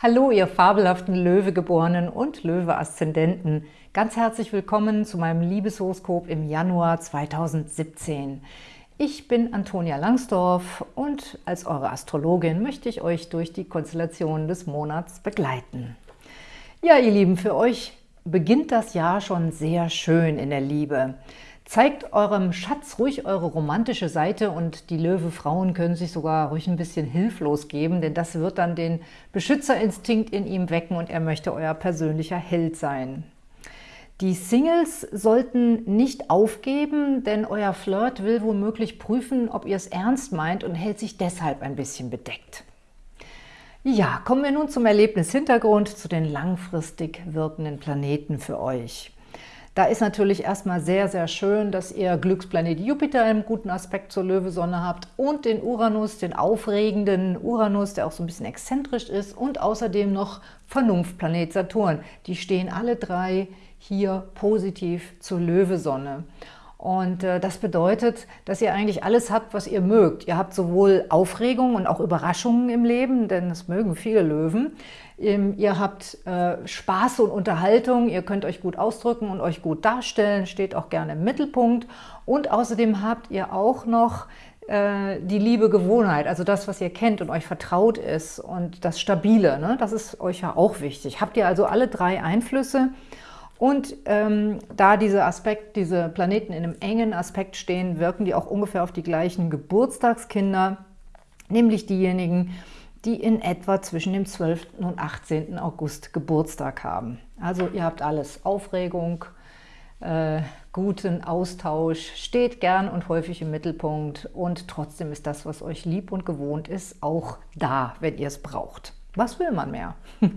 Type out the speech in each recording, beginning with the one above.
Hallo, ihr fabelhaften Löwegeborenen und Löwe-Aszendenten. Ganz herzlich willkommen zu meinem Liebeshoroskop im Januar 2017. Ich bin Antonia Langsdorf und als eure Astrologin möchte ich euch durch die Konstellation des Monats begleiten. Ja, ihr Lieben, für euch beginnt das Jahr schon sehr schön in der Liebe. Zeigt eurem Schatz ruhig eure romantische Seite und die Löwe-Frauen können sich sogar ruhig ein bisschen hilflos geben, denn das wird dann den Beschützerinstinkt in ihm wecken und er möchte euer persönlicher Held sein. Die Singles sollten nicht aufgeben, denn euer Flirt will womöglich prüfen, ob ihr es ernst meint und hält sich deshalb ein bisschen bedeckt. Ja, kommen wir nun zum Erlebnishintergrund, zu den langfristig wirkenden Planeten für euch. Da ist natürlich erstmal sehr, sehr schön, dass ihr Glücksplanet Jupiter im guten Aspekt zur Löwesonne habt und den Uranus, den aufregenden Uranus, der auch so ein bisschen exzentrisch ist und außerdem noch Vernunftplanet Saturn. Die stehen alle drei hier positiv zur Löwesonne. Und äh, das bedeutet, dass ihr eigentlich alles habt, was ihr mögt. Ihr habt sowohl Aufregung und auch Überraschungen im Leben, denn das mögen viele Löwen. Ihr habt äh, Spaß und Unterhaltung, ihr könnt euch gut ausdrücken und euch gut darstellen, steht auch gerne im Mittelpunkt. Und außerdem habt ihr auch noch äh, die liebe Gewohnheit, also das, was ihr kennt und euch vertraut ist und das Stabile, ne? das ist euch ja auch wichtig. Habt ihr also alle drei Einflüsse und ähm, da diese Aspekt, diese Planeten in einem engen Aspekt stehen, wirken die auch ungefähr auf die gleichen Geburtstagskinder, nämlich diejenigen, die in etwa zwischen dem 12. und 18. August Geburtstag haben. Also ihr habt alles, Aufregung, äh, guten Austausch, steht gern und häufig im Mittelpunkt und trotzdem ist das, was euch lieb und gewohnt ist, auch da, wenn ihr es braucht. Was will man mehr?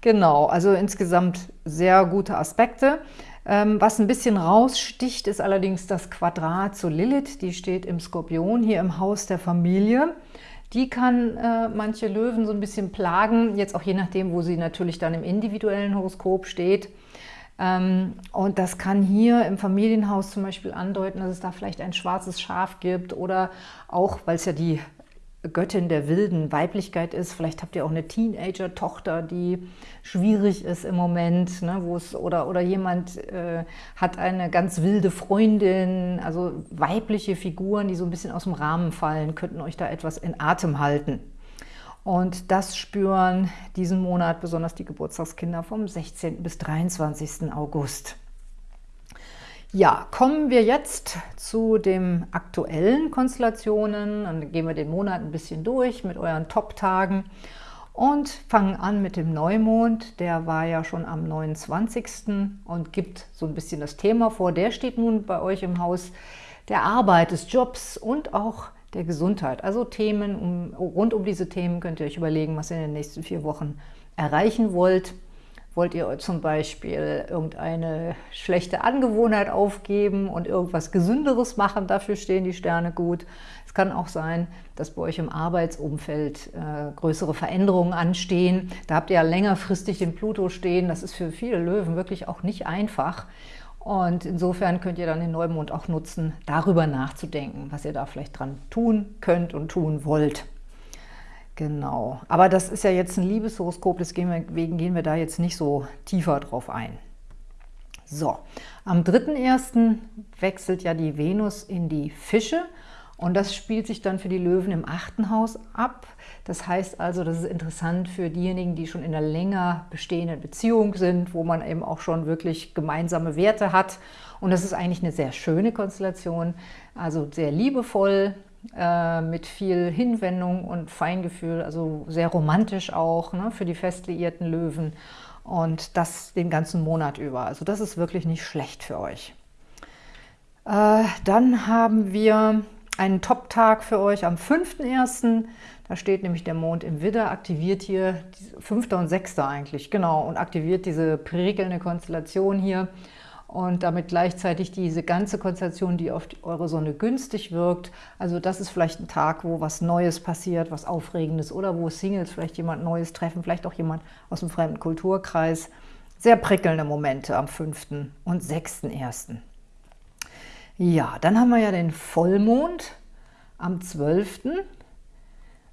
genau, also insgesamt sehr gute Aspekte. Ähm, was ein bisschen raussticht, ist allerdings das Quadrat zu Lilith. Die steht im Skorpion hier im Haus der Familie. Die kann äh, manche Löwen so ein bisschen plagen, jetzt auch je nachdem, wo sie natürlich dann im individuellen Horoskop steht. Ähm, und das kann hier im Familienhaus zum Beispiel andeuten, dass es da vielleicht ein schwarzes Schaf gibt oder auch, weil es ja die Göttin der wilden Weiblichkeit ist. Vielleicht habt ihr auch eine Teenager-Tochter, die schwierig ist im Moment, ne, wo es oder, oder jemand äh, hat eine ganz wilde Freundin, also weibliche Figuren, die so ein bisschen aus dem Rahmen fallen, könnten euch da etwas in Atem halten. Und das spüren diesen Monat besonders die Geburtstagskinder vom 16. bis 23. August. Ja, kommen wir jetzt zu den aktuellen Konstellationen. Dann gehen wir den Monat ein bisschen durch mit euren Top-Tagen und fangen an mit dem Neumond. Der war ja schon am 29. und gibt so ein bisschen das Thema vor. Der steht nun bei euch im Haus der Arbeit, des Jobs und auch der Gesundheit. Also Themen um, rund um diese Themen könnt ihr euch überlegen, was ihr in den nächsten vier Wochen erreichen wollt. Wollt ihr zum Beispiel irgendeine schlechte Angewohnheit aufgeben und irgendwas Gesünderes machen? Dafür stehen die Sterne gut. Es kann auch sein, dass bei euch im Arbeitsumfeld äh, größere Veränderungen anstehen. Da habt ihr ja längerfristig den Pluto stehen. Das ist für viele Löwen wirklich auch nicht einfach. Und insofern könnt ihr dann den Neumond auch nutzen, darüber nachzudenken, was ihr da vielleicht dran tun könnt und tun wollt. Genau, aber das ist ja jetzt ein Liebeshoroskop, deswegen gehen wir da jetzt nicht so tiefer drauf ein. So, am 3.1. wechselt ja die Venus in die Fische und das spielt sich dann für die Löwen im achten Haus ab. Das heißt also, das ist interessant für diejenigen, die schon in einer länger bestehenden Beziehung sind, wo man eben auch schon wirklich gemeinsame Werte hat. Und das ist eigentlich eine sehr schöne Konstellation, also sehr liebevoll, äh, mit viel Hinwendung und Feingefühl, also sehr romantisch auch ne, für die fest liierten Löwen und das den ganzen Monat über. Also das ist wirklich nicht schlecht für euch. Äh, dann haben wir einen Top-Tag für euch am 5.1. Da steht nämlich der Mond im Widder, aktiviert hier, 5. und 6. eigentlich, genau, und aktiviert diese prickelnde Konstellation hier und damit gleichzeitig diese ganze Konstellation, die auf eure Sonne günstig wirkt. Also das ist vielleicht ein Tag, wo was Neues passiert, was Aufregendes oder wo Singles vielleicht jemand Neues treffen, vielleicht auch jemand aus dem fremden Kulturkreis. Sehr prickelnde Momente am 5. und 6.1. Ja, dann haben wir ja den Vollmond am 12.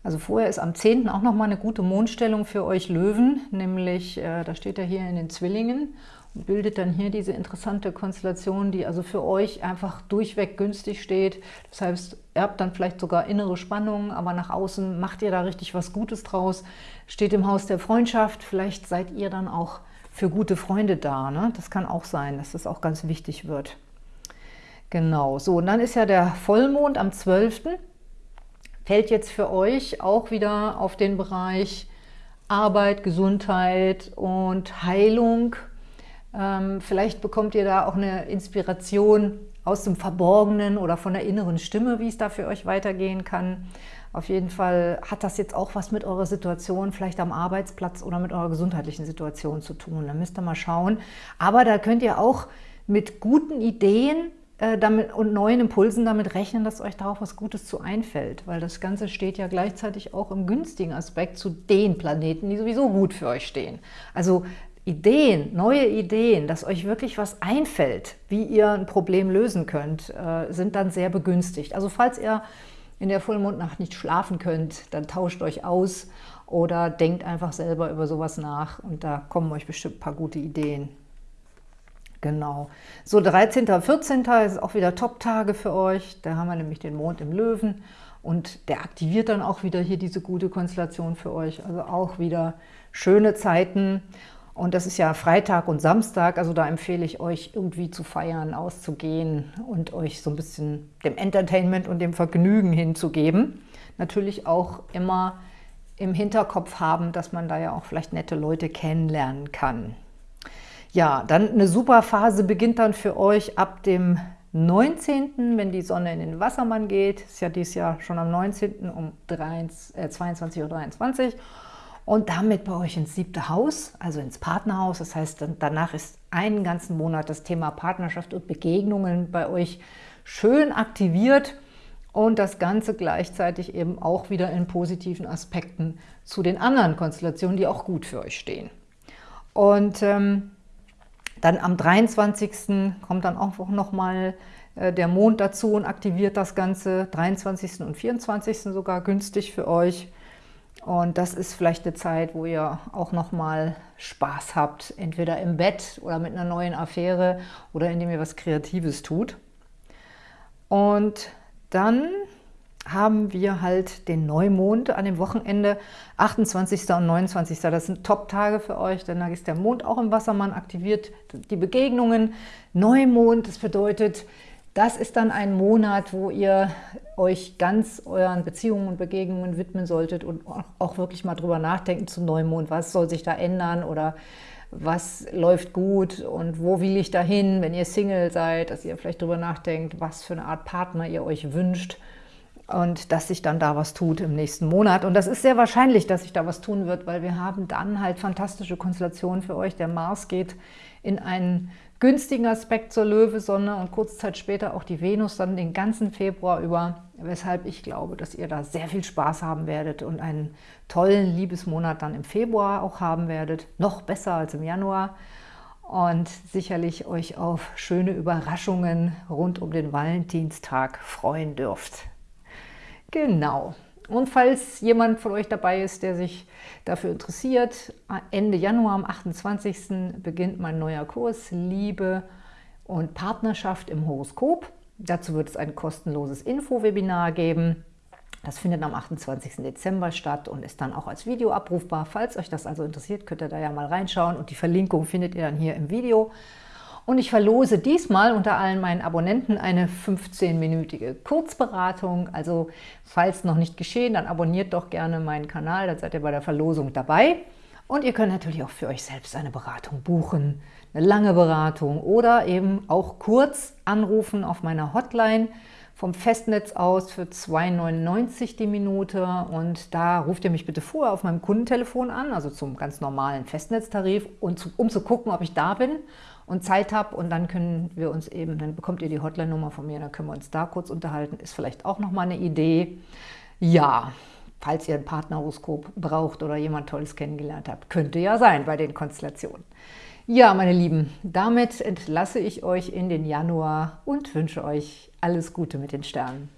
Also vorher ist am 10. auch nochmal eine gute Mondstellung für euch Löwen, nämlich, äh, da steht er hier in den Zwillingen bildet dann hier diese interessante Konstellation, die also für euch einfach durchweg günstig steht. Das heißt, ihr habt dann vielleicht sogar innere Spannungen, aber nach außen macht ihr da richtig was Gutes draus. Steht im Haus der Freundschaft, vielleicht seid ihr dann auch für gute Freunde da. Ne? Das kann auch sein, dass das auch ganz wichtig wird. Genau, so und dann ist ja der Vollmond am 12., fällt jetzt für euch auch wieder auf den Bereich Arbeit, Gesundheit und Heilung. Ähm, vielleicht bekommt ihr da auch eine Inspiration aus dem Verborgenen oder von der inneren Stimme, wie es da für euch weitergehen kann. Auf jeden Fall hat das jetzt auch was mit eurer Situation, vielleicht am Arbeitsplatz oder mit eurer gesundheitlichen Situation zu tun. Da müsst ihr mal schauen. Aber da könnt ihr auch mit guten Ideen äh, damit, und neuen Impulsen damit rechnen, dass euch da auch was Gutes zu einfällt, weil das Ganze steht ja gleichzeitig auch im günstigen Aspekt zu den Planeten, die sowieso gut für euch stehen. Also Ideen, neue Ideen, dass euch wirklich was einfällt, wie ihr ein Problem lösen könnt, äh, sind dann sehr begünstigt. Also falls ihr in der Vollmondnacht nicht schlafen könnt, dann tauscht euch aus oder denkt einfach selber über sowas nach und da kommen euch bestimmt ein paar gute Ideen. Genau. So, 13. und 14. ist auch wieder Top-Tage für euch. Da haben wir nämlich den Mond im Löwen und der aktiviert dann auch wieder hier diese gute Konstellation für euch. Also auch wieder schöne Zeiten. Und das ist ja Freitag und Samstag, also da empfehle ich euch irgendwie zu feiern, auszugehen und euch so ein bisschen dem Entertainment und dem Vergnügen hinzugeben. Natürlich auch immer im Hinterkopf haben, dass man da ja auch vielleicht nette Leute kennenlernen kann. Ja, dann eine super Phase beginnt dann für euch ab dem 19., wenn die Sonne in den Wassermann geht. Ist ja dieses Jahr schon am 19. um 22.23 Uhr. Und damit bei euch ins siebte Haus, also ins Partnerhaus. Das heißt, danach ist einen ganzen Monat das Thema Partnerschaft und Begegnungen bei euch schön aktiviert und das Ganze gleichzeitig eben auch wieder in positiven Aspekten zu den anderen Konstellationen, die auch gut für euch stehen. Und ähm, dann am 23. kommt dann auch nochmal äh, der Mond dazu und aktiviert das Ganze. 23. und 24. sogar günstig für euch. Und das ist vielleicht eine Zeit, wo ihr auch nochmal Spaß habt, entweder im Bett oder mit einer neuen Affäre oder indem ihr was Kreatives tut. Und dann haben wir halt den Neumond an dem Wochenende, 28. und 29. Das sind Top-Tage für euch, denn da ist der Mond auch im Wassermann, aktiviert die Begegnungen. Neumond, das bedeutet, das ist dann ein Monat, wo ihr euch ganz euren Beziehungen und Begegnungen widmen solltet und auch wirklich mal drüber nachdenken zum Neumond, was soll sich da ändern oder was läuft gut und wo will ich dahin, wenn ihr Single seid, dass ihr vielleicht drüber nachdenkt, was für eine Art Partner ihr euch wünscht und dass sich dann da was tut im nächsten Monat. Und das ist sehr wahrscheinlich, dass sich da was tun wird, weil wir haben dann halt fantastische Konstellationen für euch. Der Mars geht in einen günstigen Aspekt zur Löwe-Sonne und kurze Zeit später auch die Venus dann den ganzen Februar über, weshalb ich glaube, dass ihr da sehr viel Spaß haben werdet und einen tollen Liebesmonat dann im Februar auch haben werdet, noch besser als im Januar und sicherlich euch auf schöne Überraschungen rund um den Valentinstag freuen dürft. Genau. Und falls jemand von euch dabei ist, der sich dafür interessiert, Ende Januar am 28. beginnt mein neuer Kurs Liebe und Partnerschaft im Horoskop. Dazu wird es ein kostenloses Info-Webinar geben. Das findet am 28. Dezember statt und ist dann auch als Video abrufbar. Falls euch das also interessiert, könnt ihr da ja mal reinschauen und die Verlinkung findet ihr dann hier im Video. Und ich verlose diesmal unter allen meinen Abonnenten eine 15-minütige Kurzberatung. Also falls noch nicht geschehen, dann abonniert doch gerne meinen Kanal, dann seid ihr bei der Verlosung dabei. Und ihr könnt natürlich auch für euch selbst eine Beratung buchen, eine lange Beratung oder eben auch kurz anrufen auf meiner Hotline vom Festnetz aus für 2,99 die Minute und da ruft ihr mich bitte vorher auf meinem Kundentelefon an, also zum ganz normalen Festnetztarif, und zu, um zu gucken, ob ich da bin und Zeit habe und dann können wir uns eben, dann bekommt ihr die Hotline-Nummer von mir, dann können wir uns da kurz unterhalten, ist vielleicht auch nochmal eine Idee. Ja, falls ihr ein Partnerhoroskop braucht oder jemand Tolles kennengelernt habt, könnte ja sein bei den Konstellationen. Ja, meine Lieben, damit entlasse ich euch in den Januar und wünsche euch alles Gute mit den Sternen.